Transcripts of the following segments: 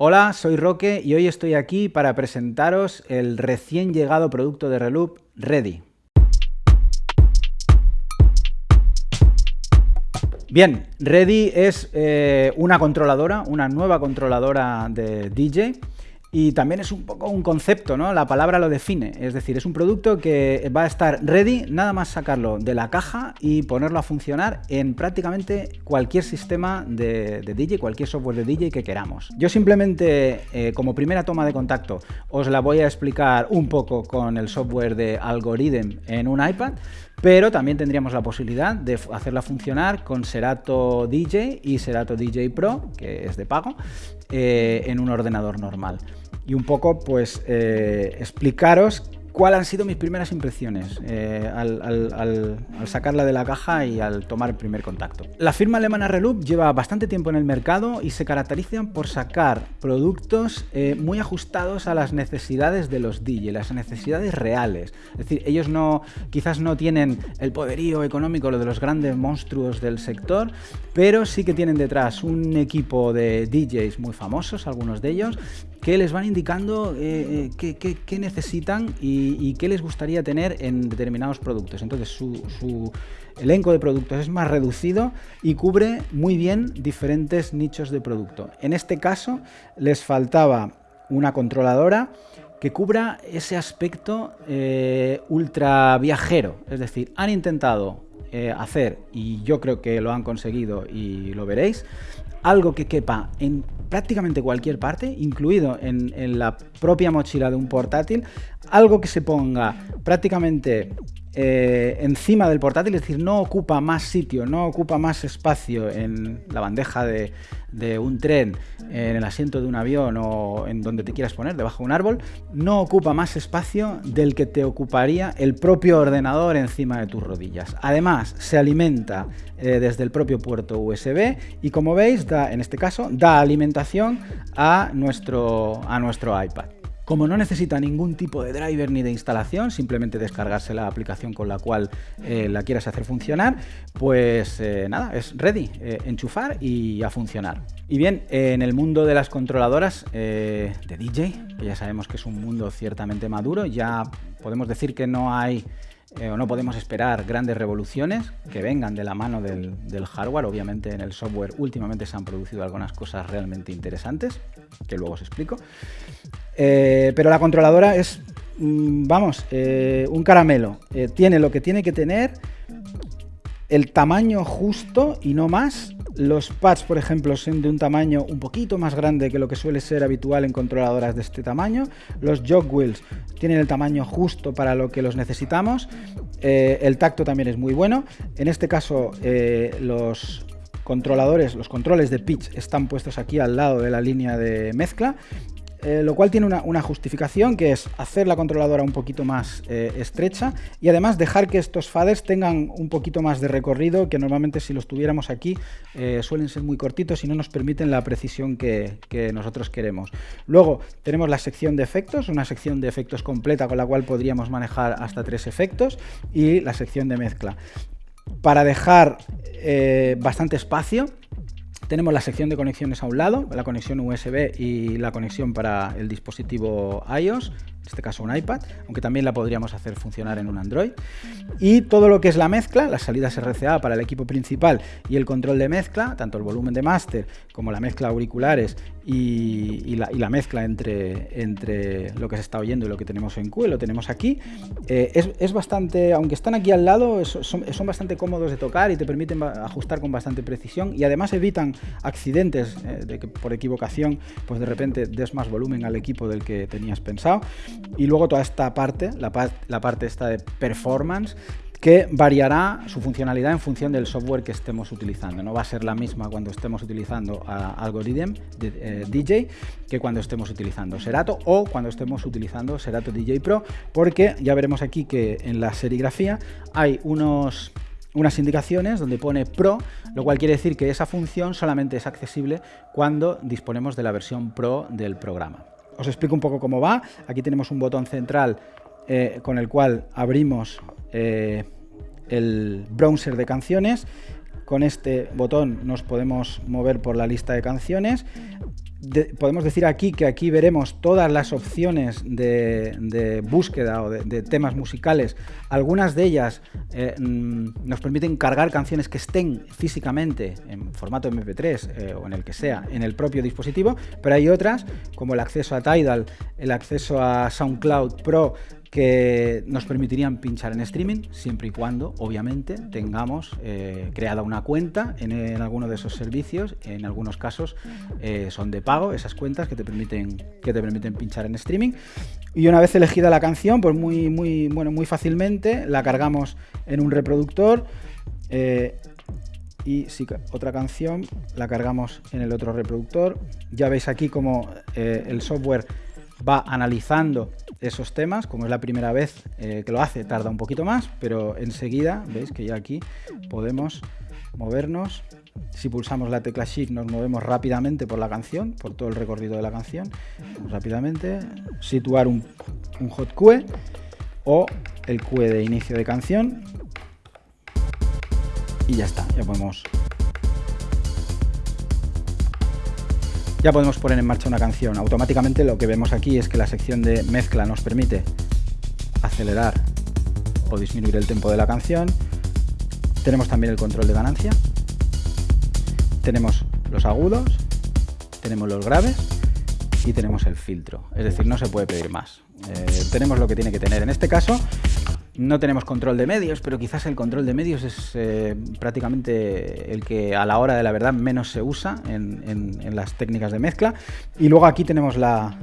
Hola, soy Roque y hoy estoy aquí para presentaros el recién llegado producto de Reloop, Ready. Bien, Ready es eh, una controladora, una nueva controladora de DJ y también es un poco un concepto, ¿no? La palabra lo define, es decir, es un producto que va a estar ready, nada más sacarlo de la caja y ponerlo a funcionar en prácticamente cualquier sistema de, DJ, cualquier software de DJ que queramos. Yo simplemente, eh, como primera toma de contacto, os la voy a explicar un poco con el software de Algorithm en un iPad, pero también tendríamos la posibilidad de hacerla funcionar con Serato DJ y Serato DJ Pro, que es de pago, eh, en un ordenador normal. Y un poco, pues, eh, explicaros ¿Cuáles han sido mis primeras impresiones eh, al, sacarla de la caja y al tomar el primer contacto? La firma alemana Reloop lleva bastante tiempo en el mercado y se caracterizan por sacar productos eh, muy ajustados a las necesidades de los DJ, las necesidades reales. Es decir, ellos no, quizás no tienen el poderío económico lo de los grandes monstruos del sector, pero sí que tienen detrás un equipo de DJs muy famosos, algunos de ellos, que les van indicando eh, eh, qué, necesitan y, qué les gustaría tener en determinados productos. Entonces su, elenco de productos es más reducido y cubre muy bien diferentes nichos de producto. En este caso les faltaba una controladora que cubra ese aspecto eh, ultra viajero. Es decir, han intentado hacer, y yo creo que lo han conseguido y lo veréis, algo que quepa en prácticamente cualquier parte, incluido en, la propia mochila de un portátil, algo que se ponga prácticamente eh, encima del portátil, es decir, no ocupa más sitio, no ocupa más espacio en la bandeja de, un tren, en el asiento de un avión o en donde te quieras poner, debajo de un árbol, no ocupa más espacio del que te ocuparía el propio ordenador encima de tus rodillas. Además, se alimenta eh, desde el propio puerto USB y como veis, en este caso, da alimentación a nuestro, a nuestro iPad. Como no necesita ningún tipo de driver ni de instalación, simplemente descargarse la aplicación con la cual eh, la quieras hacer funcionar, pues eh, nada, es ready, eh, enchufar y a funcionar. Y bien, en el mundo de las controladoras de DJ, que ya sabemos que es un mundo ciertamente maduro, ya podemos decir que no hay o no podemos esperar grandes revoluciones que vengan de la mano del, hardware. Obviamente en el software últimamente se han producido algunas cosas realmente interesantes, que luego os explico. Eh, pero la controladora es, mm, vamos, eh, un caramelo. Eh, tiene lo que tiene que tener, el tamaño justo y no más. Los pads, por ejemplo, son de un tamaño un poquito más grande que lo que suele ser habitual en controladoras de este tamaño. Los jog wheels tienen el tamaño justo para lo que los necesitamos. el tacto también es muy bueno. En este caso, los controladores, los controles de pitch están puestos aquí al lado de la línea de mezcla eh, lo cual tiene una, justificación que es hacer la controladora un poquito más eh, estrecha y además dejar que estos faders tengan un poquito más de recorrido que normalmente si los tuviéramos aquí eh, suelen ser muy cortitos y no nos permiten la precisión que, nosotros queremos. Luego tenemos la sección de efectos, una sección de efectos completa con la cual podríamos manejar hasta tres efectos y la sección de mezcla. Para dejar bastante espacio tenemos la sección de conexiones a un lado, la conexión USB y la conexión para el dispositivo iOS este caso un iPad, aunque también la podríamos hacer funcionar en un Android. Y todo lo que es la mezcla, las salidas RCA para el equipo principal y el control de mezcla, tanto el volumen de máster como la mezcla auriculares y, la, mezcla entre, entre lo que se está oyendo y lo que tenemos en Q, lo tenemos aquí, eh, es, bastante, aunque están aquí al lado, son, bastante cómodos de tocar y te permiten ajustar con bastante precisión y además evitan accidentes eh, de que por equivocación pues de repente des más volumen al equipo del que tenías pensado y luego toda esta parte, la, parte esta de performance, que variará su funcionalidad en función del software que estemos utilizando. No va a ser la misma cuando estemos utilizando Algorithm de, DJ eh, que cuando estemos utilizando Serato o cuando estemos utilizando Serato DJ Pro, porque ya veremos aquí que en la serigrafía hay unos unas indicaciones donde pone Pro, lo cual quiere decir que esa función solamente es accesible cuando disponemos de la versión Pro del programa. Os explico un poco cómo va. Aquí tenemos un botón central eh, con el cual abrimos eh, el browser de canciones. Con este botón nos podemos mover por la lista de canciones. Podemos decir aquí que aquí veremos todas las opciones de, búsqueda o de, temas musicales. Algunas de ellas eh, mm, nos permiten cargar canciones que estén físicamente en formato MP3 eh, o en el que sea en el propio dispositivo, pero hay otras como el acceso a Tidal, el acceso a SoundCloud Pro, que nos permitirían pinchar en streaming siempre y cuando, obviamente, tengamos eh, creada una cuenta en, alguno de esos servicios. En algunos casos eh, son de pago esas cuentas que te permiten que te permiten pinchar en streaming. Y una vez elegida la canción, pues muy muy bueno muy fácilmente la cargamos en un reproductor. Eh, y si otra canción la cargamos en el otro reproductor. Ya veis aquí como el software va analizando esos temas, como es la primera vez eh, que lo hace, tarda un poquito más, pero enseguida, veis que ya aquí podemos movernos. Si pulsamos la tecla Shift nos movemos rápidamente por la canción, por todo el recorrido de la canción. Rápidamente situar un, un hot QE o el QE de inicio de canción. Y ya está, ya podemos ya podemos poner en marcha una canción. Automáticamente lo que vemos aquí es que la sección de mezcla nos permite acelerar o disminuir el tempo de la canción. Tenemos también el control de ganancia. Tenemos los agudos, tenemos los graves y tenemos el filtro. Es decir, no se puede pedir más. Eh, tenemos lo que tiene que tener. En este caso, no tenemos control de medios, pero quizás el control de medios es eh, prácticamente el que a la hora de la verdad menos se usa en, las técnicas de mezcla. Y luego aquí tenemos la,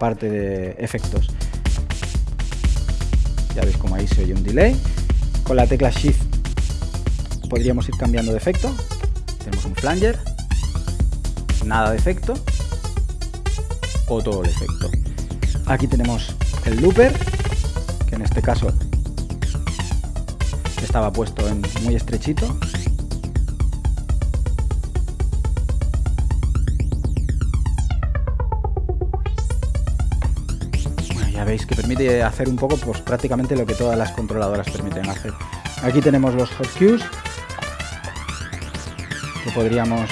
parte de efectos. Ya veis como ahí se oye un delay. Con la tecla Shift podríamos ir cambiando de efecto. Tenemos un flanger, nada de efecto o todo el efecto. Aquí tenemos el looper, que en este caso estaba puesto en muy estrechito. ya veis que permite hacer un poco pues prácticamente lo que todas las controladoras permiten hacer. Aquí tenemos los hot cues que podríamos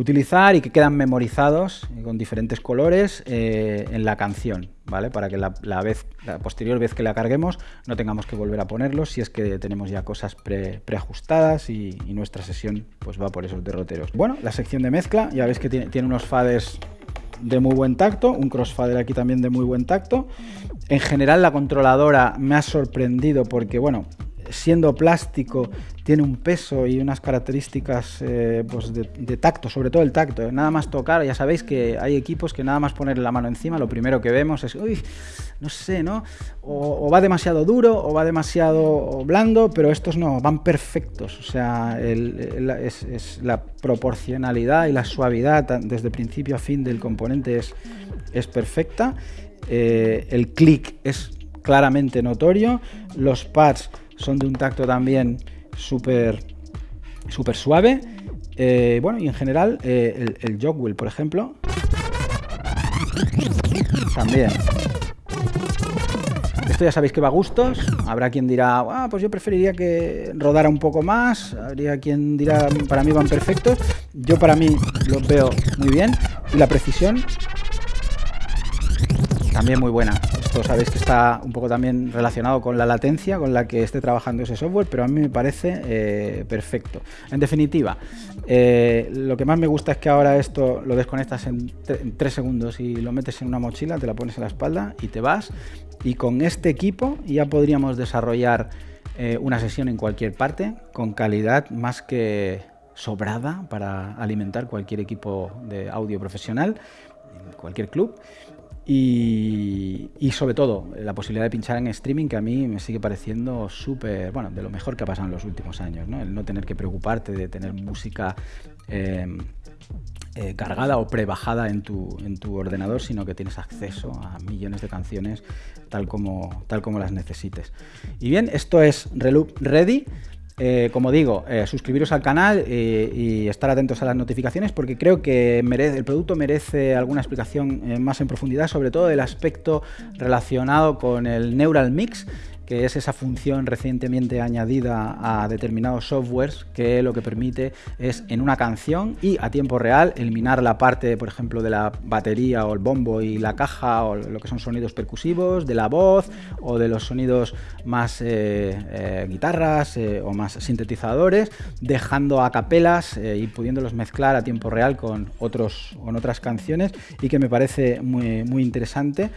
utilizar y que quedan memorizados con diferentes colores eh, en la canción, ¿vale? Para que la, vez, la posterior vez que la carguemos no tengamos que volver a ponerlos si es que tenemos ya cosas preajustadas y, nuestra sesión pues va por esos derroteros. Bueno, la sección de mezcla, ya veis que tiene, tiene unos fades de muy buen tacto, un crossfader aquí también de muy buen tacto. En general la controladora me ha sorprendido porque, bueno, siendo plástico, tiene un peso y unas características eh, pues de, tacto, sobre todo el tacto. ¿eh? Nada más tocar, ya sabéis que hay equipos que nada más poner la mano encima, lo primero que vemos es, uy, no sé, ¿no? O, va demasiado duro o va demasiado blando, pero estos no, van perfectos. O sea, es, la proporcionalidad y la suavidad desde principio a fin del componente es, es perfecta. Eh, el clic es claramente notorio. Los pads son de un tacto también súper suave. Eh, bueno, y en general eh, el, el por ejemplo, también. Esto ya sabéis que va a gustos. Habrá quien dirá, ah, pues yo preferiría que rodara un poco más. Habría quien dirá, para mí van perfectos. Yo para mí los veo muy bien. Y la precisión también muy buena. Esto sabéis que está un poco también relacionado con la latencia con la que esté trabajando ese software, pero a mí me parece eh, perfecto. En definitiva, eh, lo que más me gusta es que ahora esto lo desconectas en, tres segundos y lo metes en una mochila, te la pones en la espalda y te vas. Y con este equipo ya podríamos desarrollar eh, una sesión en cualquier parte con calidad más que sobrada para alimentar cualquier equipo de audio profesional cualquier club y, sobre todo, la posibilidad de pinchar en streaming que a mí me sigue pareciendo súper, bueno, de lo mejor que ha pasado en los últimos años, ¿no? El no tener que preocuparte de tener música em, eh, cargada o prebajada en tu, en tu ordenador, sino que tienes acceso a millones de canciones tal como, tal como las necesites. Y bien, esto es Reloop Ready. Eh, como digo, eh, suscribiros al canal eh, y estar atentos a las notificaciones porque creo que el producto merece alguna explicación más en profundidad, sobre todo el aspecto relacionado con el Neural Mix, que es esa función recientemente añadida a determinados softwares que lo que permite es en una canción y a tiempo real eliminar la parte, por ejemplo, de la batería o el bombo y la caja o lo que son sonidos percusivos, de la voz o de los sonidos más eh, eh, guitarras eh, o más sintetizadores, dejando a capelas y pudiéndolos mezclar a tiempo real con, otros, con otras canciones y que me parece muy, muy interesante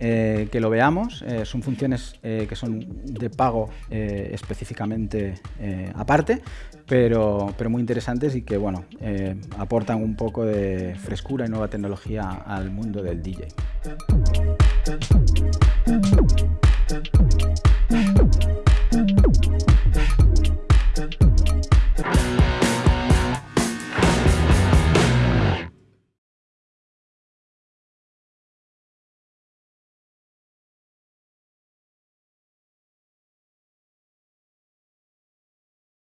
que lo veamos. son funciones que son de pago específicamente aparte, pero, pero muy interesantes y que bueno, aportan un poco de frescura y nueva tecnología al mundo del DJ.